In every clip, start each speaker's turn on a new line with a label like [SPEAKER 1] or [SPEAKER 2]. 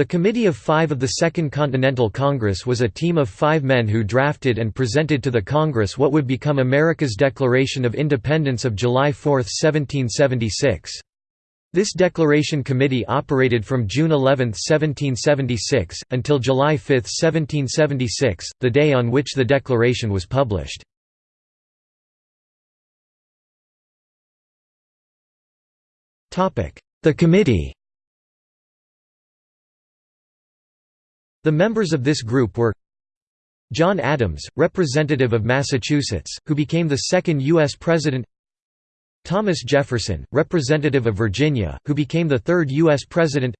[SPEAKER 1] The Committee of Five of the Second Continental Congress was a team of five men who drafted and presented to the Congress what would become America's Declaration of Independence of July 4, 1776. This declaration committee operated from June 11, 1776, until July 5, 1776, the day on which the declaration was published. The committee The members of this group were John Adams, representative of Massachusetts, who became the second U.S. president Thomas Jefferson, representative of Virginia, who became the third U.S. president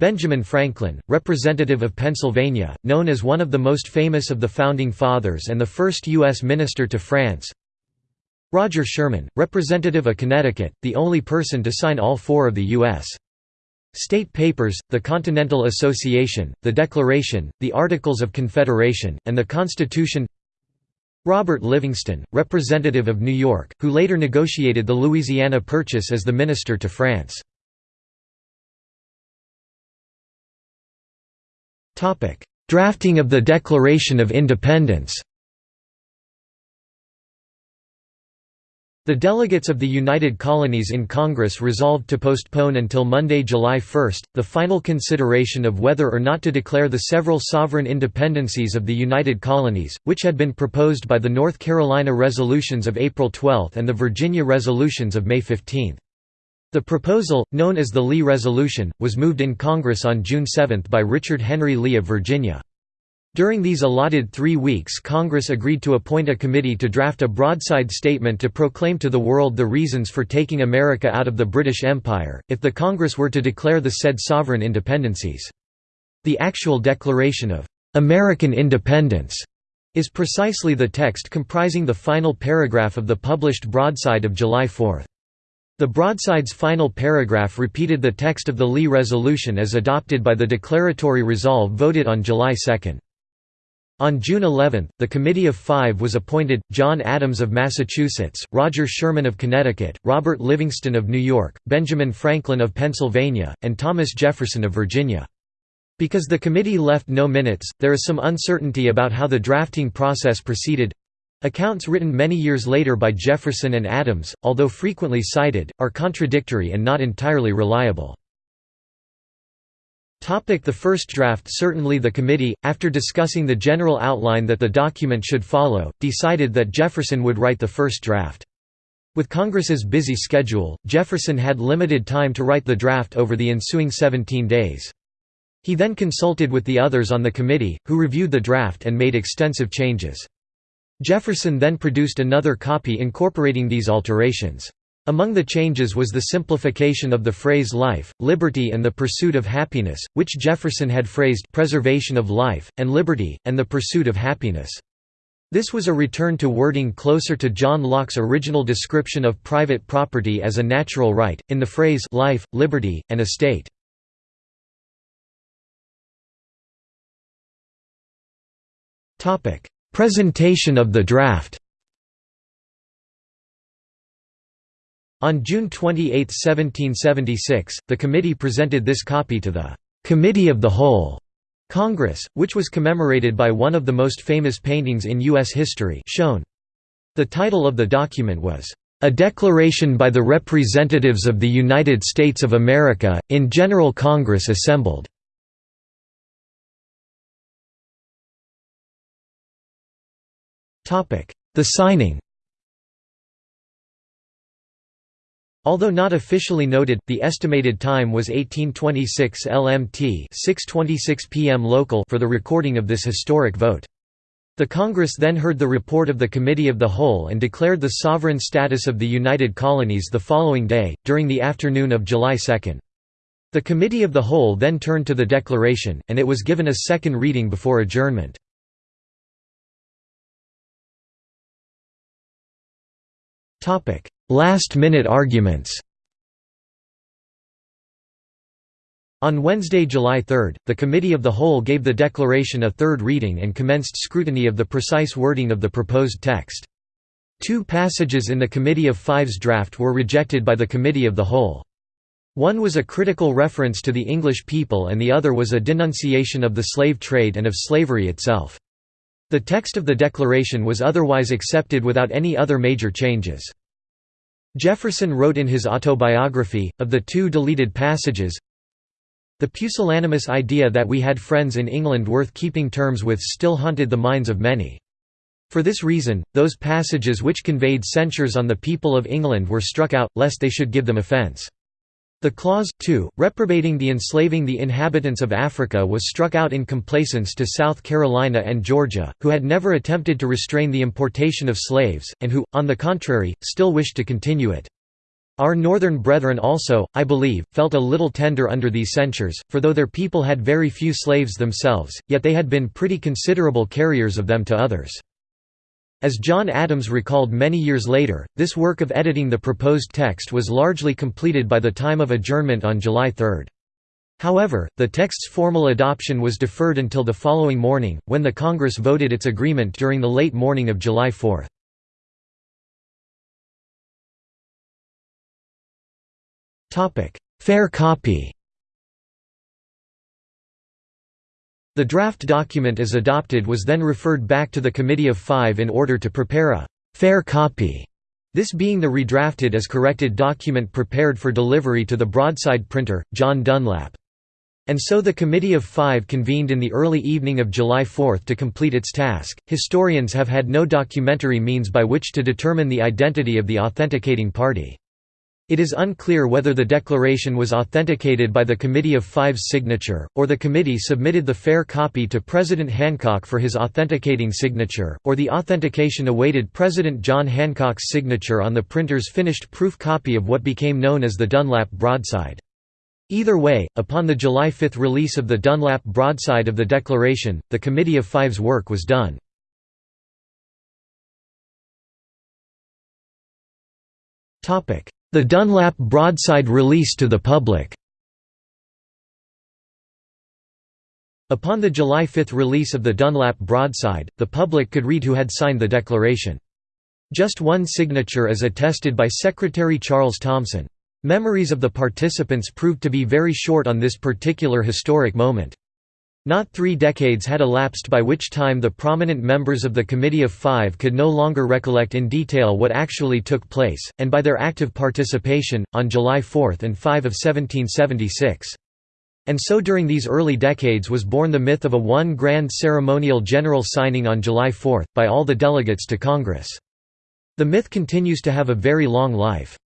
[SPEAKER 1] Benjamin Franklin, representative of Pennsylvania, known as one of the most famous of the Founding Fathers and the first U.S. minister to France Roger Sherman, representative of Connecticut, the only person to sign all four of the U.S. State Papers, the Continental Association, the Declaration, the Articles of Confederation, and the Constitution Robert Livingston, representative of New York, who later negotiated the Louisiana Purchase as the minister to France. Drafting of the Declaration of Independence The delegates of the United Colonies in Congress resolved to postpone until Monday, July 1, the final consideration of whether or not to declare the several sovereign independencies of the United Colonies, which had been proposed by the North Carolina Resolutions of April 12 and the Virginia Resolutions of May 15. The proposal, known as the Lee Resolution, was moved in Congress on June 7 by Richard Henry Lee of Virginia. During these allotted three weeks Congress agreed to appoint a committee to draft a broadside statement to proclaim to the world the reasons for taking America out of the British Empire, if the Congress were to declare the said sovereign independencies. The actual Declaration of "'American Independence' is precisely the text comprising the final paragraph of the published broadside of July 4. The broadside's final paragraph repeated the text of the Lee Resolution as adopted by the declaratory resolve voted on July 2. On June 11, the Committee of Five was appointed, John Adams of Massachusetts, Roger Sherman of Connecticut, Robert Livingston of New York, Benjamin Franklin of Pennsylvania, and Thomas Jefferson of Virginia. Because the committee left no minutes, there is some uncertainty about how the drafting process proceeded. Accounts written many years later by Jefferson and Adams, although frequently cited, are contradictory and not entirely reliable. The first draft Certainly the committee, after discussing the general outline that the document should follow, decided that Jefferson would write the first draft. With Congress's busy schedule, Jefferson had limited time to write the draft over the ensuing 17 days. He then consulted with the others on the committee, who reviewed the draft and made extensive changes. Jefferson then produced another copy incorporating these alterations. Among the changes was the simplification of the phrase life, liberty and the pursuit of happiness, which Jefferson had phrased preservation of life, and liberty, and the pursuit of happiness. This was a return to wording closer to John Locke's original description of private property as a natural right, in the phrase life, liberty, and estate. Presentation of the draft On June 28, 1776, the committee presented this copy to the «Committee of the Whole» Congress, which was commemorated by one of the most famous paintings in U.S. history shown. The title of the document was, "...a declaration by the representatives of the United States of America, in General Congress assembled." The signing Although not officially noted, the estimated time was 1826 LMT 6:26 p.m. local for the recording of this historic vote. The Congress then heard the report of the Committee of the Whole and declared the sovereign status of the United Colonies the following day, during the afternoon of July 2. The Committee of the Whole then turned to the declaration, and it was given a second reading before adjournment. Last-minute arguments On Wednesday, July 3, the Committee of the Whole gave the declaration a third reading and commenced scrutiny of the precise wording of the proposed text. Two passages in the Committee of Five's draft were rejected by the Committee of the Whole. One was a critical reference to the English people and the other was a denunciation of the slave trade and of slavery itself. The text of the Declaration was otherwise accepted without any other major changes. Jefferson wrote in his autobiography, of the two deleted passages, The pusillanimous idea that we had friends in England worth keeping terms with still haunted the minds of many. For this reason, those passages which conveyed censures on the people of England were struck out, lest they should give them offence. The clause, too, reprobating the enslaving the inhabitants of Africa was struck out in complaisance to South Carolina and Georgia, who had never attempted to restrain the importation of slaves, and who, on the contrary, still wished to continue it. Our northern brethren also, I believe, felt a little tender under these censures, for though their people had very few slaves themselves, yet they had been pretty considerable carriers of them to others. As John Adams recalled many years later, this work of editing the proposed text was largely completed by the time of adjournment on July 3. However, the text's formal adoption was deferred until the following morning, when the Congress voted its agreement during the late morning of July 4. Fair copy The draft document as adopted was then referred back to the Committee of Five in order to prepare a «fair copy», this being the redrafted as corrected document prepared for delivery to the broadside printer, John Dunlap. And so the Committee of Five convened in the early evening of July 4 to complete its task. Historians have had no documentary means by which to determine the identity of the authenticating party. It is unclear whether the declaration was authenticated by the Committee of Five's signature, or the committee submitted the fair copy to President Hancock for his authenticating signature, or the authentication awaited President John Hancock's signature on the printer's finished proof copy of what became known as the Dunlap broadside. Either way, upon the July 5 release of the Dunlap broadside of the Declaration, the Committee of Five's work was done. The Dunlap broadside release to the public Upon the July 5 release of the Dunlap broadside, the public could read who had signed the declaration. Just one signature is attested by Secretary Charles Thomson. Memories of the participants proved to be very short on this particular historic moment. Not three decades had elapsed by which time the prominent members of the Committee of Five could no longer recollect in detail what actually took place, and by their active participation, on July 4 and 5 of 1776. And so during these early decades was born the myth of a one grand ceremonial general signing on July 4, by all the delegates to Congress. The myth continues to have a very long life.